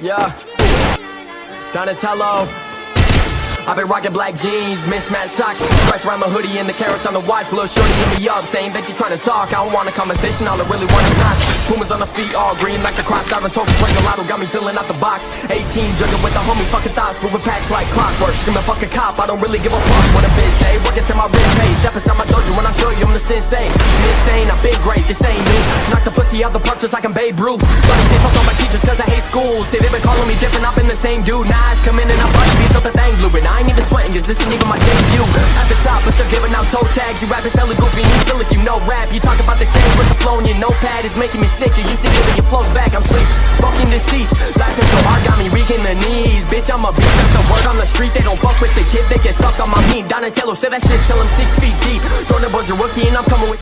Yeah. Donatello. I've been rocking black jeans, mismatched socks. Stripes around the hoodie and the carats on the watch. Little shorty hit me up, saying that you trying to talk. I don't want a conversation, all I really want is knots Pumas on the feet, all green like the crop Diving token, playing a lotto, got me filling out the box. 18, jugging with the homies, fucking thoughts Moving packs like clockwork, screaming fuck a cop I don't really give a fuck what a bitch say. Working till my wrist pay, step inside my dojo When I show you I'm the sensei Insane, I've great, this ain't new. Knock the pussy out the park just like I'm Babe Ruth. But say fuck all my teachers cause I hate school Say they been calling me different, I've been the same dude. Now I come in and I bust beats up the thing blue And I ain't even sweating cause this ain't even my debut. At the top, but still giving out toe tags. You rapping selling goofy, you feel like you know rap. You talk about the change with the flow and your notepad is making me sicker You should give your flows back, I'm sleep Fucking the seats, laughing so hard got me weak in the knees. Bitch, I'm a beast, that's the word on the street. They don't fuck with the kid, they get sucked on my meat Donatello said that shit till I'm six feet deep. Throwing the buzzer rookie and I'm coming with